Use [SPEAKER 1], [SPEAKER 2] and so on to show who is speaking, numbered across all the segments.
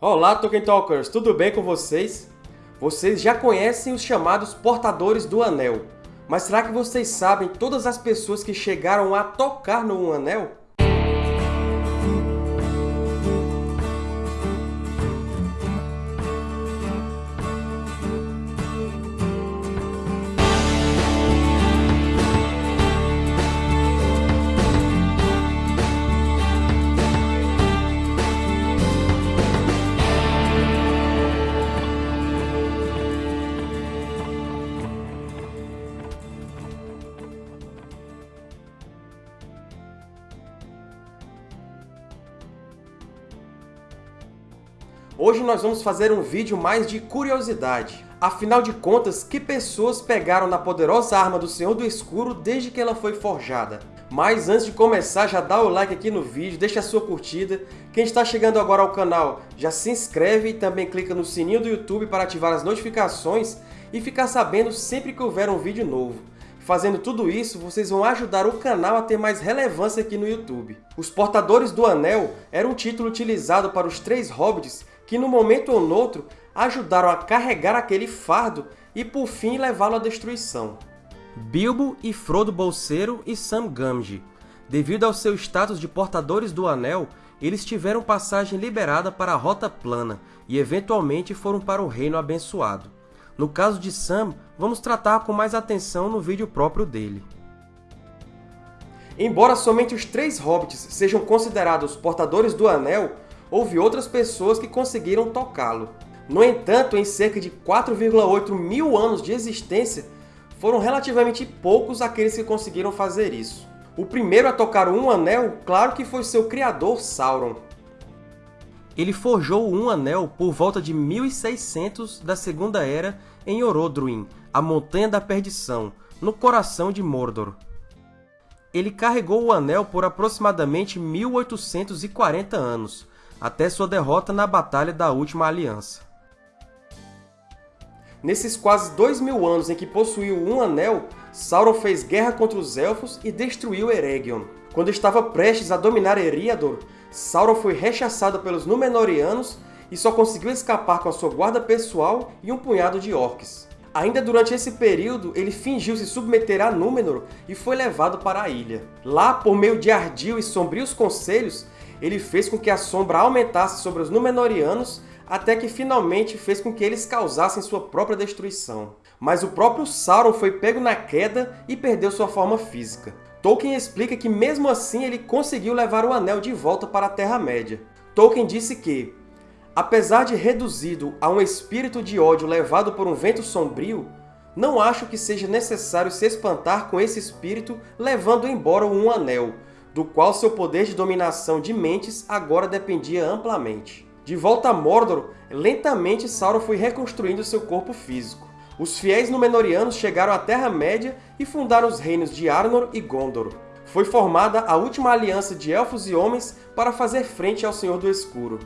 [SPEAKER 1] Olá, Tolkien Talkers! Tudo bem com vocês? Vocês já conhecem os chamados Portadores do Anel, mas será que vocês sabem todas as pessoas que chegaram a tocar no Anel? Hoje nós vamos fazer um vídeo mais de curiosidade. Afinal de contas, que pessoas pegaram na poderosa arma do Senhor do Escuro desde que ela foi forjada? Mas antes de começar, já dá o like aqui no vídeo, deixa a sua curtida. Quem está chegando agora ao canal, já se inscreve e também clica no sininho do YouTube para ativar as notificações e ficar sabendo sempre que houver um vídeo novo. Fazendo tudo isso, vocês vão ajudar o canal a ter mais relevância aqui no YouTube. Os Portadores do Anel era um título utilizado para os três hobbits que, num momento ou noutro, ajudaram a carregar aquele fardo e, por fim, levá-lo à destruição. Bilbo e Frodo Bolseiro e Sam Gamgee. Devido ao seu status de Portadores do Anel, eles tiveram passagem liberada para a Rota Plana e, eventualmente, foram para o Reino Abençoado. No caso de Sam, vamos tratar com mais atenção no vídeo próprio dele. Embora somente os três hobbits sejam considerados portadores do Anel, houve outras pessoas que conseguiram tocá-lo. No entanto, em cerca de 4,8 mil anos de existência, foram relativamente poucos aqueles que conseguiram fazer isso. O primeiro a tocar um anel, claro que foi seu criador, Sauron. Ele forjou um anel por volta de 1600 da Segunda Era em Orodruin, a Montanha da Perdição, no coração de Mordor. Ele carregou o anel por aproximadamente 1840 anos, até sua derrota na Batalha da Última Aliança. Nesses quase dois mil anos em que possuiu um anel, Sauron fez guerra contra os Elfos e destruiu Eregion. Quando estava prestes a dominar Eriador, Sauron foi rechaçado pelos Númenóreanos e só conseguiu escapar com a sua guarda pessoal e um punhado de orcs. Ainda durante esse período, ele fingiu se submeter a Númenor e foi levado para a ilha. Lá, por meio de ardil e sombrios conselhos, ele fez com que a sombra aumentasse sobre os Númenóreanos até que finalmente fez com que eles causassem sua própria destruição. Mas o próprio Sauron foi pego na queda e perdeu sua forma física. Tolkien explica que mesmo assim ele conseguiu levar o Anel de volta para a Terra-média. Tolkien disse que, apesar de reduzido a um espírito de ódio levado por um vento sombrio, não acho que seja necessário se espantar com esse espírito levando embora um anel, do qual seu poder de dominação de mentes agora dependia amplamente. De volta a Mordor, lentamente Sauron foi reconstruindo seu corpo físico. Os fiéis Númenóreanos chegaram à Terra-média e fundaram os reinos de Arnor e Gondor. Foi formada a última aliança de Elfos e Homens para fazer frente ao Senhor do Escuro.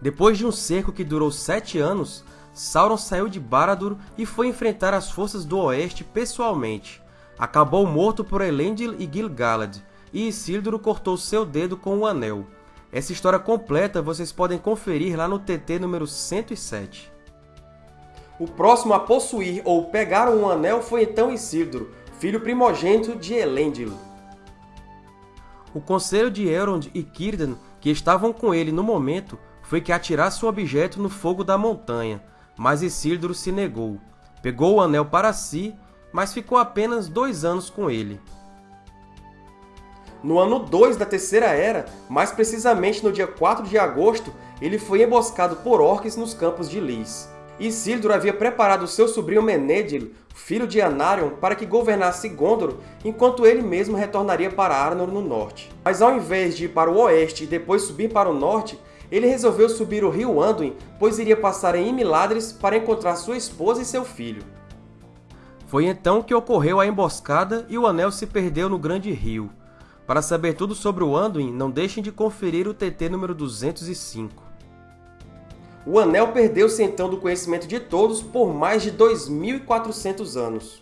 [SPEAKER 1] Depois de um cerco que durou sete anos, Sauron saiu de Barad-dûr e foi enfrentar as forças do Oeste pessoalmente. Acabou morto por Elendil e Gil-galad, e Isildur cortou seu dedo com o Anel. Essa história completa vocês podem conferir lá no TT número 107. O próximo a possuir ou pegar um anel foi então Isildur, filho primogênito de Elendil. O conselho de Elrond e Círdan, que estavam com ele no momento, foi que atirasse o objeto no fogo da montanha, mas Isildur se negou. Pegou o anel para si, mas ficou apenas dois anos com ele. No ano 2 da Terceira Era, mais precisamente no dia 4 de agosto, ele foi emboscado por orcs nos campos de Lys. Isildur havia preparado seu sobrinho Menedil, filho de Anarion, para que governasse Gondor, enquanto ele mesmo retornaria para Arnor no norte. Mas ao invés de ir para o oeste e depois subir para o norte, ele resolveu subir o rio Anduin, pois iria passar em Imiladris para encontrar sua esposa e seu filho. Foi então que ocorreu a emboscada e o anel se perdeu no grande rio. Para saber tudo sobre o Anduin, não deixem de conferir o TT número 205. O Anel perdeu-se então do conhecimento de todos por mais de 2.400 anos.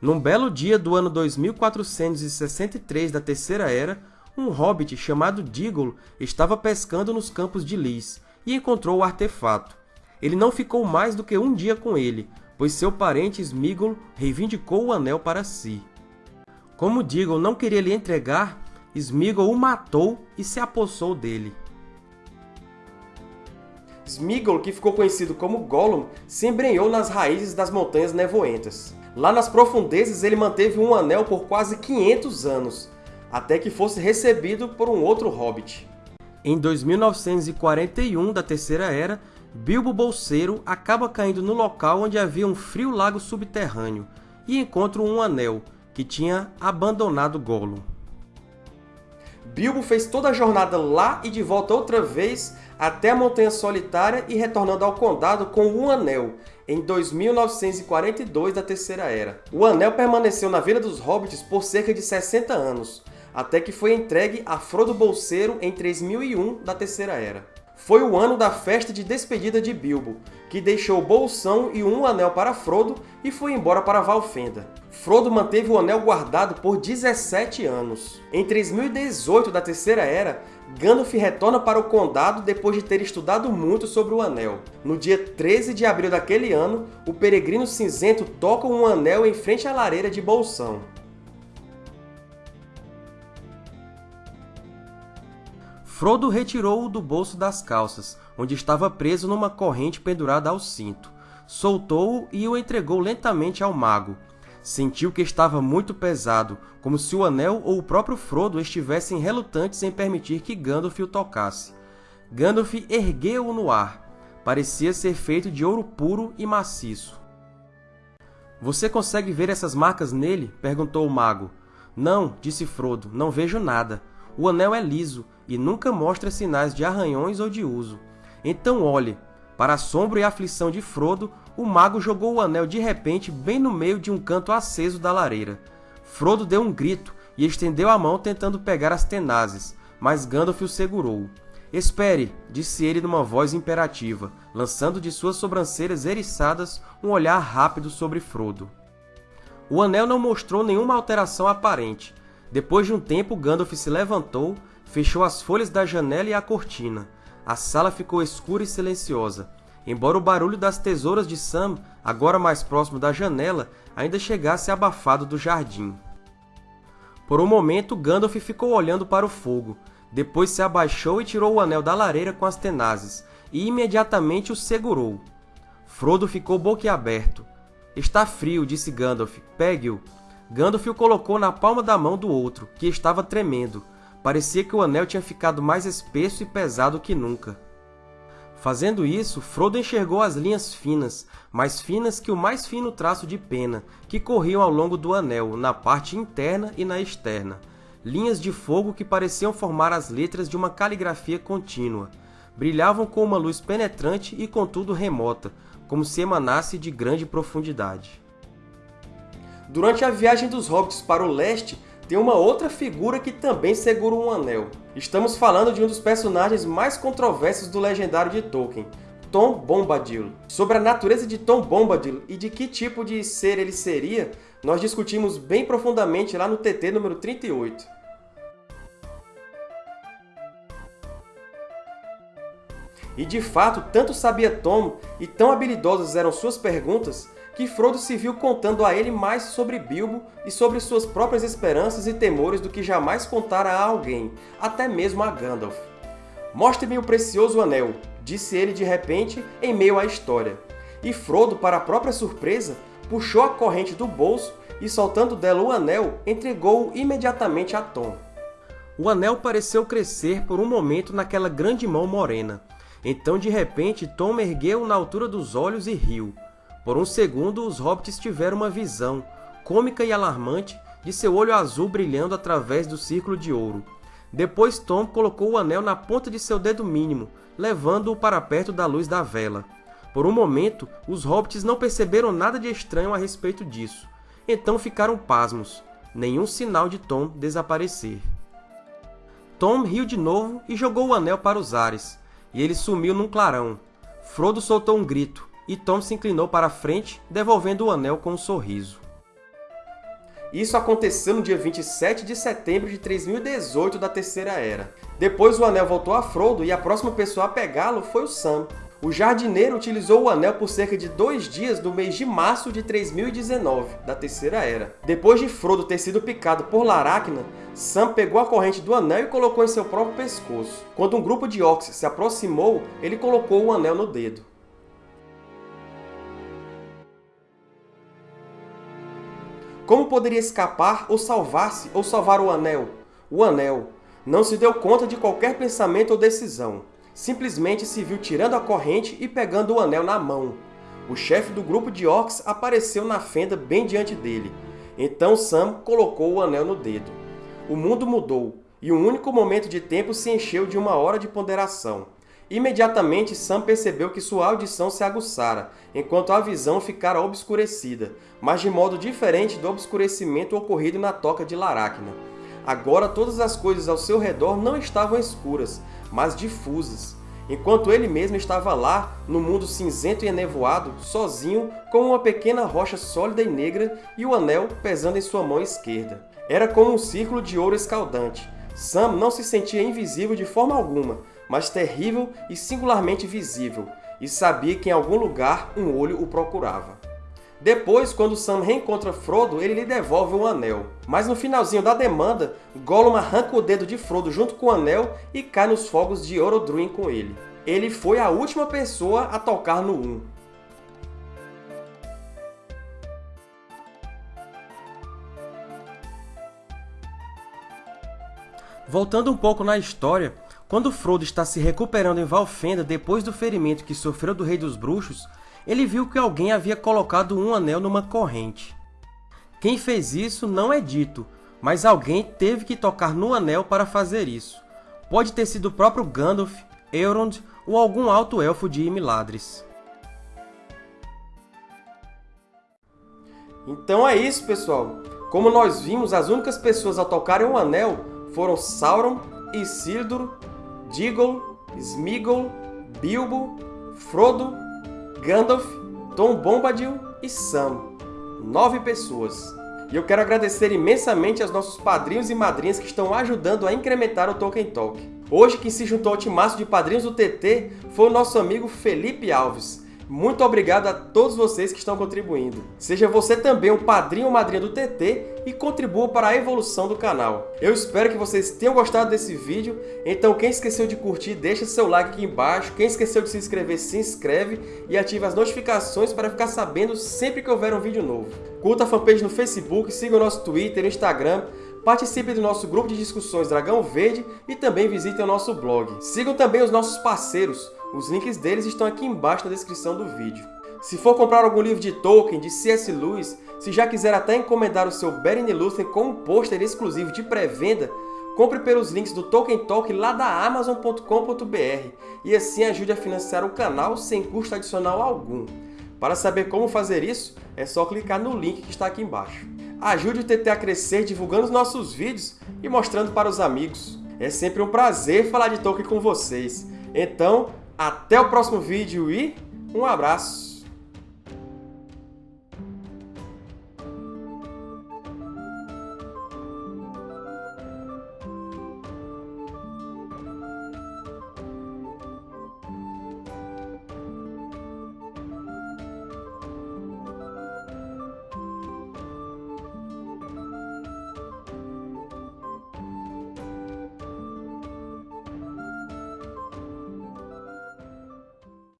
[SPEAKER 1] Num belo dia do ano 2463 da Terceira Era, um hobbit chamado Diggle estava pescando nos campos de Lys e encontrou o artefato. Ele não ficou mais do que um dia com ele, pois seu parente Sméagol reivindicou o anel para si. Como Diggle não queria lhe entregar, Sméagol o matou e se apossou dele. Sméagol, que ficou conhecido como Gollum, se embrenhou nas raízes das Montanhas Nevoentas. Lá nas profundezas ele manteve um anel por quase 500 anos, até que fosse recebido por um outro hobbit. Em 2941 da Terceira Era, Bilbo Bolseiro acaba caindo no local onde havia um frio lago subterrâneo e encontra um anel, que tinha abandonado Gollum. Bilbo fez toda a jornada lá e de volta outra vez até a Montanha Solitária e retornando ao Condado com um Anel, em 2942 da Terceira Era. O Anel permaneceu na Vila dos Hobbits por cerca de 60 anos, até que foi entregue a Frodo Bolseiro em 3001 da Terceira Era. Foi o ano da festa de despedida de Bilbo, que deixou Bolsão e um anel para Frodo e foi embora para Valfenda. Frodo manteve o anel guardado por 17 anos. Em 3018 da Terceira Era, Gandalf retorna para o Condado depois de ter estudado muito sobre o Anel. No dia 13 de abril daquele ano, o Peregrino Cinzento toca um anel em frente à lareira de Bolsão. Frodo retirou-o do bolso das calças, onde estava preso numa corrente pendurada ao cinto. Soltou-o e o entregou lentamente ao mago. Sentiu que estava muito pesado, como se o anel ou o próprio Frodo estivessem relutantes em permitir que Gandalf o tocasse. Gandalf ergueu-o no ar. Parecia ser feito de ouro puro e maciço. Você consegue ver essas marcas nele? perguntou o mago. Não, disse Frodo, não vejo nada. O anel é liso e nunca mostra sinais de arranhões ou de uso. Então olhe. Para assombro e aflição de Frodo, o mago jogou o anel de repente bem no meio de um canto aceso da lareira. Frodo deu um grito e estendeu a mão tentando pegar as tenazes, mas Gandalf o segurou. Espere, disse ele numa voz imperativa, lançando de suas sobrancelhas eriçadas um olhar rápido sobre Frodo. O anel não mostrou nenhuma alteração aparente, depois de um tempo, Gandalf se levantou, fechou as folhas da janela e a cortina. A sala ficou escura e silenciosa, embora o barulho das tesouras de Sam, agora mais próximo da janela, ainda chegasse abafado do jardim. Por um momento, Gandalf ficou olhando para o fogo. Depois se abaixou e tirou o anel da lareira com as tenazes, e imediatamente o segurou. Frodo ficou boquiaberto. — Está frio, disse Gandalf. Pegue-o. Gandalf o colocou na palma da mão do outro, que estava tremendo. Parecia que o anel tinha ficado mais espesso e pesado que nunca. Fazendo isso, Frodo enxergou as linhas finas, mais finas que o mais fino traço de pena, que corriam ao longo do anel, na parte interna e na externa. Linhas de fogo que pareciam formar as letras de uma caligrafia contínua. Brilhavam com uma luz penetrante e contudo remota, como se emanasse de grande profundidade. Durante a viagem dos Hobbits para o leste, tem uma outra figura que também segura um anel. Estamos falando de um dos personagens mais controversos do legendário de Tolkien, Tom Bombadil. Sobre a natureza de Tom Bombadil e de que tipo de ser ele seria, nós discutimos bem profundamente lá no TT número 38. E de fato, tanto sabia Tom e tão habilidosas eram suas perguntas que Frodo se viu contando a ele mais sobre Bilbo e sobre suas próprias esperanças e temores do que jamais contara a alguém, até mesmo a Gandalf. Mostre-me o precioso anel, disse ele de repente em meio à história. E Frodo, para a própria surpresa, puxou a corrente do bolso e, soltando dela o anel, entregou-o imediatamente a Tom. O anel pareceu crescer por um momento naquela grande mão morena. Então, de repente, Tom ergueu na altura dos olhos e riu. Por um segundo, os hobbits tiveram uma visão, cômica e alarmante, de seu olho azul brilhando através do círculo de ouro. Depois Tom colocou o anel na ponta de seu dedo mínimo, levando-o para perto da luz da vela. Por um momento, os hobbits não perceberam nada de estranho a respeito disso. Então ficaram pasmos. Nenhum sinal de Tom desaparecer. Tom riu de novo e jogou o anel para os ares, e ele sumiu num clarão. Frodo soltou um grito e Tom se inclinou para a frente, devolvendo o anel com um sorriso. Isso aconteceu no dia 27 de setembro de 3018 da Terceira Era. Depois o Anel voltou a Frodo e a próxima pessoa a pegá-lo foi o Sam. O jardineiro utilizou o anel por cerca de dois dias no mês de março de 3019, da Terceira Era. Depois de Frodo ter sido picado por Laracna, Sam pegou a corrente do anel e colocou em seu próprio pescoço. Quando um grupo de orcs se aproximou, ele colocou o anel no dedo. Como poderia escapar ou salvar-se ou salvar o Anel? O Anel não se deu conta de qualquer pensamento ou decisão. Simplesmente se viu tirando a corrente e pegando o Anel na mão. O chefe do grupo de orcs apareceu na fenda bem diante dele. Então Sam colocou o Anel no dedo. O mundo mudou, e um único momento de tempo se encheu de uma hora de ponderação. Imediatamente, Sam percebeu que sua audição se aguçara, enquanto a visão ficara obscurecida, mas de modo diferente do obscurecimento ocorrido na toca de Laracna. Agora todas as coisas ao seu redor não estavam escuras, mas difusas, enquanto ele mesmo estava lá, no mundo cinzento e enevoado, sozinho, com uma pequena rocha sólida e negra e o anel pesando em sua mão esquerda. Era como um círculo de ouro escaldante. Sam não se sentia invisível de forma alguma, mas terrível e singularmente visível, e sabia que em algum lugar um olho o procurava. Depois, quando Sam reencontra Frodo, ele lhe devolve o anel. Mas no finalzinho da demanda, Gollum arranca o dedo de Frodo junto com o anel e cai nos fogos de Orodruin com ele. Ele foi a última pessoa a tocar no Um. Voltando um pouco na história, quando Frodo está se recuperando em Valfenda depois do ferimento que sofreu do Rei dos Bruxos, ele viu que alguém havia colocado um anel numa corrente. Quem fez isso não é dito, mas alguém teve que tocar no anel para fazer isso. Pode ter sido o próprio Gandalf, Elrond ou algum alto elfo de Imiladris. Então é isso, pessoal! Como nós vimos, as únicas pessoas a tocarem um anel foram Sauron, Isildur Diggle, Smeagol, Bilbo, Frodo, Gandalf, Tom Bombadil e Sam. Nove pessoas. E eu quero agradecer imensamente aos nossos padrinhos e madrinhas que estão ajudando a incrementar o Tolkien Talk. Hoje, quem se juntou ao timaço de padrinhos do TT foi o nosso amigo Felipe Alves. Muito obrigado a todos vocês que estão contribuindo. Seja você também um padrinho ou madrinha do TT e contribua para a evolução do canal. Eu espero que vocês tenham gostado desse vídeo, então quem esqueceu de curtir, deixa seu like aqui embaixo. Quem esqueceu de se inscrever, se inscreve e ative as notificações para ficar sabendo sempre que houver um vídeo novo. Curta a fanpage no Facebook, siga o nosso Twitter e Instagram, Participe do nosso grupo de discussões Dragão Verde e também visitem o nosso blog. Sigam também os nossos parceiros, os links deles estão aqui embaixo na descrição do vídeo. Se for comprar algum livro de Tolkien, de C.S. Lewis, se já quiser até encomendar o seu Beren Illustrated com um pôster exclusivo de pré-venda, compre pelos links do Tolkien Talk lá da Amazon.com.br e assim ajude a financiar o canal sem custo adicional algum. Para saber como fazer isso, é só clicar no link que está aqui embaixo. Ajude o TT a crescer divulgando os nossos vídeos e mostrando para os amigos. É sempre um prazer falar de Tolkien com vocês. Então, até o próximo vídeo e um abraço!